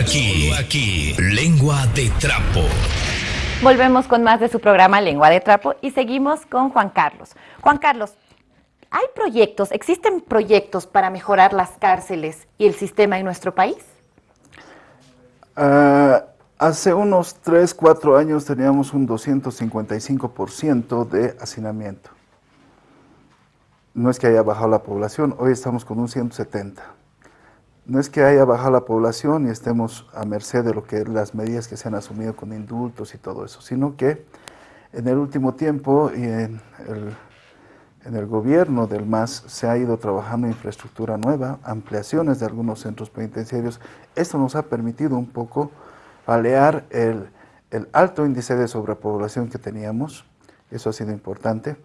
aquí, aquí, lengua de trapo. Volvemos con más de su programa Lengua de Trapo y seguimos con Juan Carlos. Juan Carlos, ¿hay proyectos, existen proyectos para mejorar las cárceles y el sistema en nuestro país? Uh, hace unos 3, 4 años teníamos un 255% de hacinamiento. No es que haya bajado la población, hoy estamos con un 170% no es que haya bajado la población y estemos a merced de lo que las medidas que se han asumido con indultos y todo eso, sino que en el último tiempo y en el, gobierno del MAS se ha ido trabajando infraestructura nueva, ampliaciones de algunos centros penitenciarios. Esto nos ha permitido un poco palear el, el alto índice de sobrepoblación que teníamos, eso ha sido importante.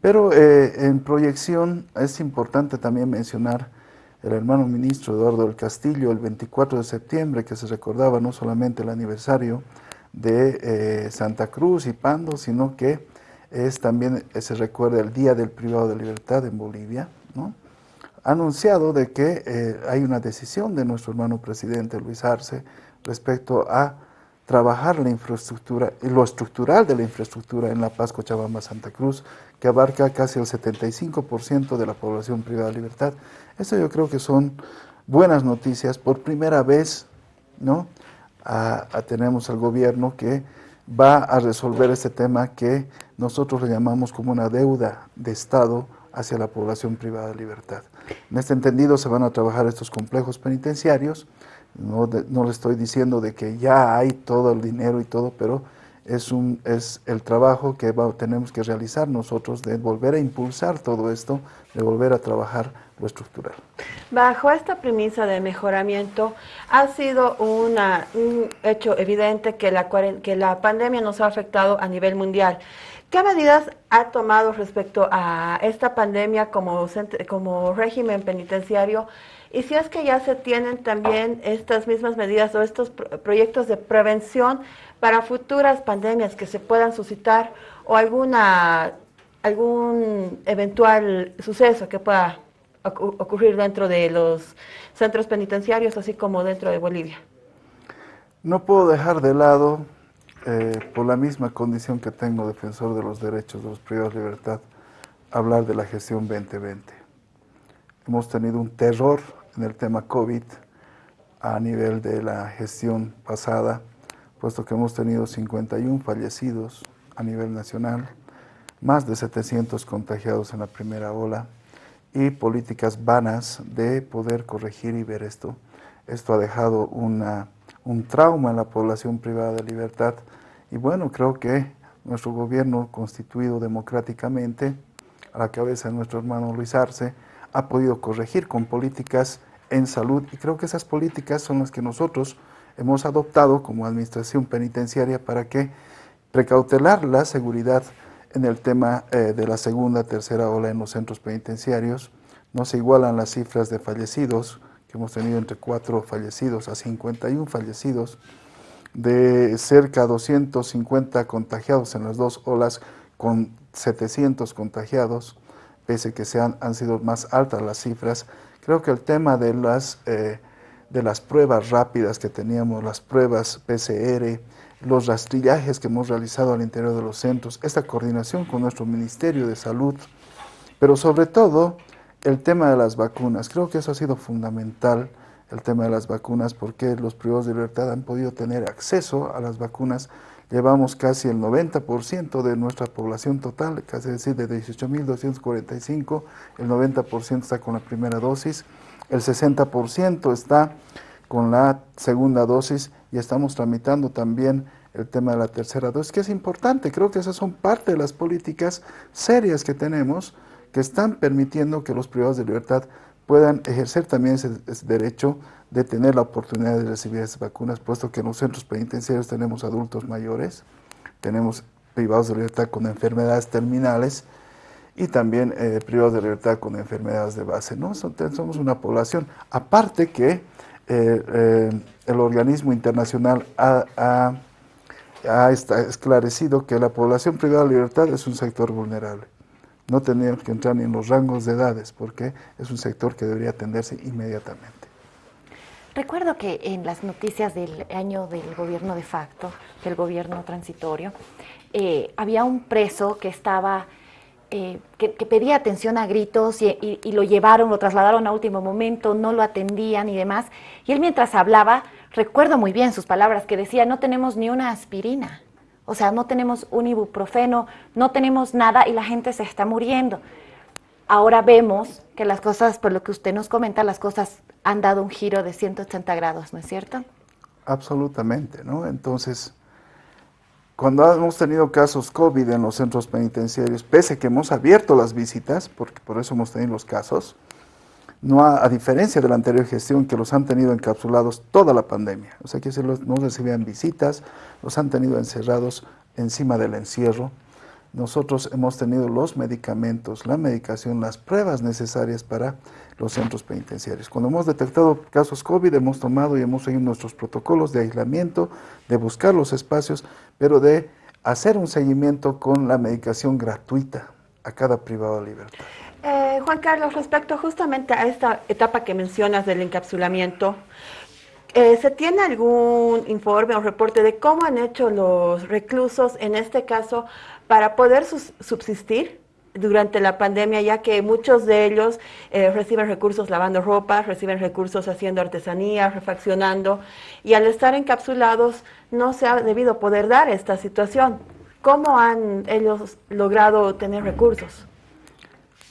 Pero eh, en proyección es importante también mencionar el hermano ministro Eduardo del Castillo el 24 de septiembre, que se recordaba no solamente el aniversario de eh, Santa Cruz y Pando, sino que es también eh, se recuerda el Día del Privado de Libertad en Bolivia, ¿no? ha anunciado de que eh, hay una decisión de nuestro hermano presidente Luis Arce respecto a trabajar la infraestructura, lo estructural de la infraestructura en La Paz, Cochabamba, Santa Cruz, que abarca casi el 75% de la población privada de libertad. Esto yo creo que son buenas noticias. Por primera vez, ¿no? tenemos al gobierno que va a resolver este tema que nosotros le llamamos como una deuda de Estado hacia la población privada de libertad. En este entendido se van a trabajar estos complejos penitenciarios, no, no le estoy diciendo de que ya hay todo el dinero y todo, pero es, un, es el trabajo que tenemos que realizar nosotros de volver a impulsar todo esto, de volver a trabajar lo estructural. Bajo esta premisa de mejoramiento, ha sido un hecho evidente que la, que la pandemia nos ha afectado a nivel mundial. ¿Qué medidas ha tomado respecto a esta pandemia como, como régimen penitenciario? Y si es que ya se tienen también estas mismas medidas o estos proyectos de prevención para futuras pandemias que se puedan suscitar o alguna algún eventual suceso que pueda ocurrir dentro de los centros penitenciarios, así como dentro de Bolivia. No puedo dejar de lado, eh, por la misma condición que tengo defensor de los derechos de los privados de libertad, hablar de la gestión 2020. Hemos tenido un terror en el tema COVID a nivel de la gestión pasada, puesto que hemos tenido 51 fallecidos a nivel nacional, más de 700 contagiados en la primera ola y políticas vanas de poder corregir y ver esto. Esto ha dejado una, un trauma en la población privada de libertad y bueno, creo que nuestro gobierno constituido democráticamente, a la cabeza de nuestro hermano Luis Arce, ha podido corregir con políticas en salud y creo que esas políticas son las que nosotros hemos adoptado como administración penitenciaria para que precautelar la seguridad en el tema eh, de la segunda, tercera ola en los centros penitenciarios. No se igualan las cifras de fallecidos, que hemos tenido entre 4 fallecidos a 51 fallecidos, de cerca de 250 contagiados en las dos olas, con 700 contagiados, pese que sean, han sido más altas las cifras. Creo que el tema de las... Eh, de las pruebas rápidas que teníamos, las pruebas PCR, los rastrillajes que hemos realizado al interior de los centros, esta coordinación con nuestro Ministerio de Salud, pero sobre todo el tema de las vacunas. Creo que eso ha sido fundamental, el tema de las vacunas, porque los privados de libertad han podido tener acceso a las vacunas. Llevamos casi el 90% de nuestra población total, casi decir de 18.245, el 90% está con la primera dosis el 60% está con la segunda dosis y estamos tramitando también el tema de la tercera dosis, que es importante. Creo que esas son parte de las políticas serias que tenemos que están permitiendo que los privados de libertad puedan ejercer también ese, derecho de tener la oportunidad de recibir esas vacunas, puesto que en los centros penitenciarios tenemos adultos mayores, tenemos privados de libertad con enfermedades terminales, y también eh, privados de libertad con enfermedades de base. ¿no? Somos una población, aparte que eh, eh, el organismo internacional ha, esclarecido que la población privada de libertad es un sector vulnerable. No tenemos que entrar ni en los rangos de edades porque es un sector que debería atenderse inmediatamente. Recuerdo que en las noticias del año del gobierno de facto, del gobierno transitorio, había un preso que estaba, eh, que, pedía atención a gritos y, lo llevaron, lo trasladaron a último momento, no lo atendían y demás. Y él mientras hablaba, recuerdo muy bien sus palabras, que decía, no tenemos ni una aspirina, o sea, no tenemos un ibuprofeno, no tenemos nada y la gente se está muriendo. Ahora vemos que las cosas, por lo que usted nos comenta, las cosas han dado un giro de 180 grados, ¿no es cierto? Absolutamente, ¿no? Entonces, cuando hemos tenido casos COVID en los centros penitenciarios, pese a que hemos abierto las visitas, porque por eso hemos tenido los casos, no a, diferencia de la anterior gestión que los han tenido encapsulados toda la pandemia, o sea que no recibían visitas, los han tenido encerrados encima del encierro, nosotros hemos tenido los medicamentos, la medicación, las pruebas necesarias para los centros penitenciarios. Cuando hemos detectado casos COVID, hemos tomado y hemos seguido nuestros protocolos de aislamiento, de buscar los espacios, pero de hacer un seguimiento con la medicación gratuita a cada privado de libertad. Eh, Juan Carlos, respecto justamente a esta etapa que mencionas del encapsulamiento, eh, ¿Se tiene algún informe o reporte de cómo han hecho los reclusos, en este caso, para poder subsistir durante la pandemia, ya que muchos de ellos eh, reciben recursos lavando ropa, reciben recursos haciendo artesanía, refaccionando, y al estar encapsulados no se ha debido poder dar esta situación. ¿Cómo han ellos logrado tener recursos?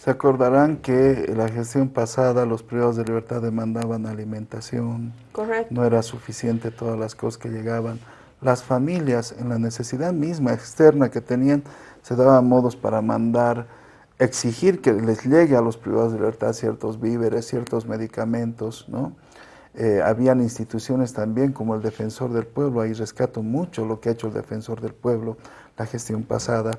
Se acordarán que la gestión pasada los privados de libertad demandaban alimentación. Correcto. No era suficiente todas las cosas que llegaban las familias en la necesidad misma externa que tenían, se daban modos para mandar, exigir que les llegue a los privados de libertad ciertos víveres, ciertos medicamentos, ¿no? Eh, habían instituciones también como el Defensor del Pueblo, ahí rescato mucho lo que ha hecho el Defensor del Pueblo la gestión pasada,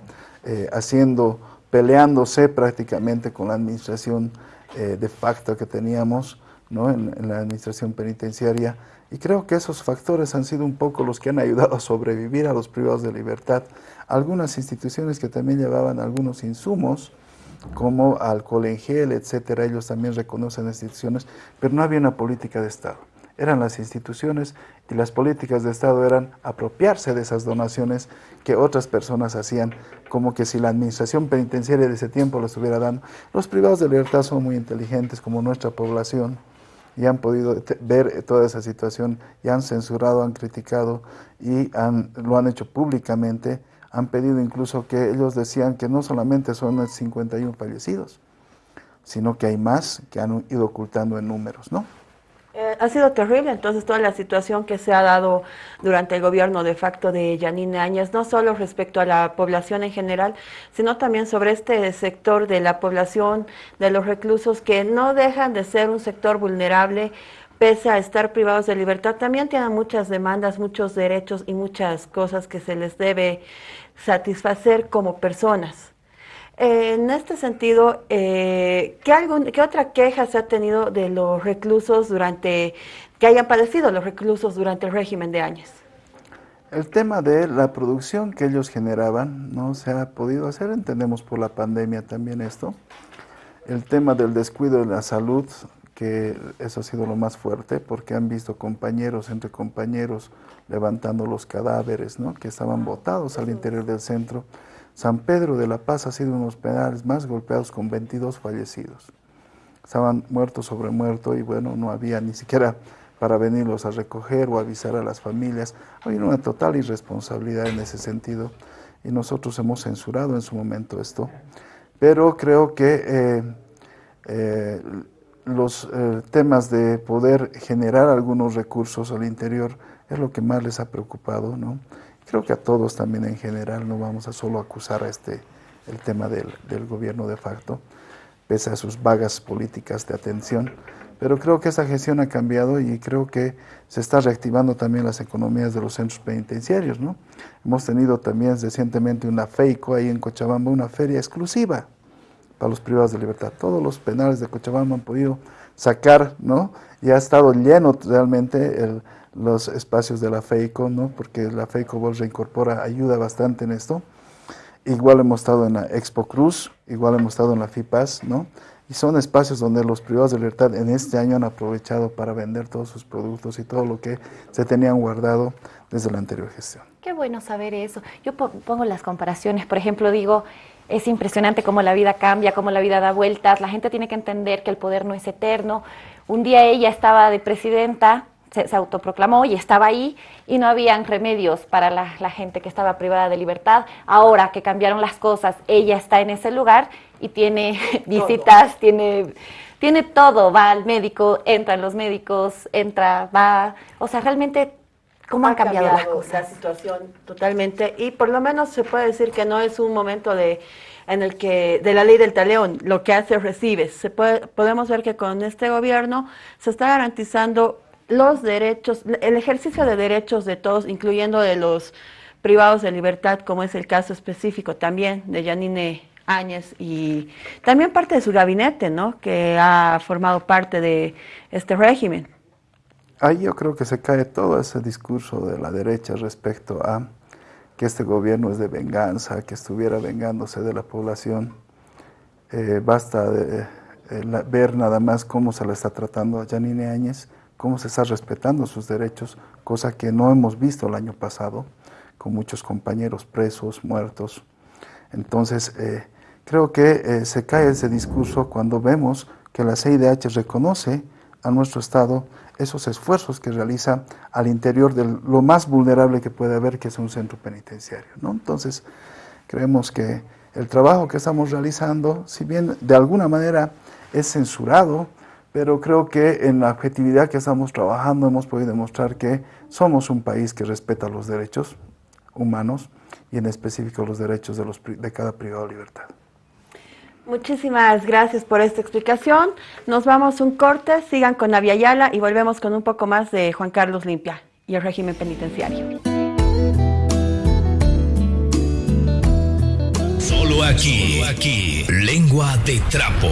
eh, haciendo, peleándose prácticamente con la administración eh, de facto que teníamos ¿no? en la administración penitenciaria, y creo que esos factores han sido un poco los que han ayudado a sobrevivir a los privados de libertad. Algunas instituciones que también llevaban algunos insumos, como alcohol en gel, etcétera, ellos también reconocen instituciones, pero no había una política de Estado. Eran las instituciones y las políticas de Estado eran apropiarse de esas donaciones que otras personas hacían, como que si la administración penitenciaria de ese tiempo lo estuviera dando. Los privados de libertad son muy inteligentes, como nuestra población, y han podido ver toda esa situación y han censurado, han criticado y han, lo han hecho públicamente. Han pedido incluso que ellos decían que no solamente son 51 fallecidos, sino que hay más que han ido ocultando en números, ¿no? Ha sido terrible entonces toda la situación que se ha dado durante el gobierno de facto de Yanine Áñez, no solo respecto a la población en general, sino también sobre este sector de la población de los reclusos que no dejan de ser un sector vulnerable pese a estar privados de libertad, también tienen muchas demandas, muchos derechos y muchas cosas que se les debe satisfacer como personas en este sentido, eh, ¿qué, ¿qué, otra queja se ha tenido de los reclusos durante, que hayan padecido los reclusos durante el régimen de Áñez? El tema de la producción que ellos generaban no se ha podido hacer, entendemos por la pandemia también esto. El tema del descuido de la salud, que eso ha sido lo más fuerte, porque han visto compañeros entre compañeros levantando los cadáveres, ¿no? que estaban botados al interior del centro San Pedro de la Paz ha sido uno de los penales más golpeados con 22 fallecidos. Estaban muertos sobre muerto y bueno, no había ni siquiera para venirlos a recoger o avisar a las familias. Había una total irresponsabilidad en ese sentido y nosotros hemos censurado en su momento esto. Pero creo que eh, eh, los eh, temas de poder generar algunos recursos al interior es lo que más les ha preocupado, ¿no? Creo que a todos también en general, no vamos a solo acusar a este, el tema del, del gobierno de facto, pese a sus vagas políticas de atención, pero creo que esa gestión ha cambiado y creo que se está reactivando también las economías de los centros penitenciarios, ¿no? Hemos tenido también recientemente una FEICO ahí en Cochabamba, una feria exclusiva para los privados de libertad. Todos los penales de Cochabamba han podido sacar, ¿no? Y ha estado lleno realmente el, los espacios de la FEICO, ¿no? porque la FEICO Vol reincorpora, ayuda bastante en esto. Igual hemos estado en la Expo Cruz, igual hemos estado en la FIPAS, ¿no? Y son espacios donde los privados de libertad en este año han aprovechado para vender todos sus productos y todo lo que se tenían guardado desde la anterior gestión. Qué bueno saber eso. Yo pongo las comparaciones, por ejemplo, digo, es impresionante cómo la vida cambia, cómo la vida da vueltas, la gente tiene que entender que el poder no es eterno. Un día ella estaba de presidenta, se, autoproclamó y estaba ahí y no habían remedios para la, la, gente que estaba privada de libertad. Ahora que cambiaron las cosas, ella está en ese lugar y tiene visitas, tiene, tiene todo, va al médico, entran los médicos, entra, va, o sea, realmente cómo han cambiado, las cosas. La situación totalmente y por lo menos se puede decir que no es un momento de en el que de la ley del taleón, lo que hace recibes. Se puede, podemos ver que con este gobierno se está garantizando los derechos, el ejercicio de derechos de todos, incluyendo de los privados de libertad, como es el caso específico también de Yanine Áñez y también parte de su gabinete, ¿no? Que ha formado parte de este régimen. Ahí yo creo que se cae todo ese discurso de la derecha respecto a que este gobierno es de venganza, que estuviera vengándose de la población. Eh, basta de, eh, ver nada más cómo se le está tratando a Janine Áñez, cómo se está respetando sus derechos, cosa que no hemos visto el año pasado, con muchos compañeros presos, muertos. Entonces, eh, Creo que eh, se cae ese discurso cuando vemos que la CIDH reconoce a nuestro Estado esos esfuerzos que realiza al interior de lo más vulnerable que puede haber, que es un centro penitenciario. ¿no? Entonces, creemos que el trabajo que estamos realizando, si bien de alguna manera es censurado, pero creo que en la objetividad que estamos trabajando hemos podido demostrar que somos un país que respeta los derechos humanos y en específico los derechos de, los, de cada privado de libertad. Muchísimas gracias por esta explicación. Nos vamos un corte, sigan con Yala y volvemos con un poco más de Juan Carlos Limpia y el régimen penitenciario. Solo aquí, aquí, lengua de trapo.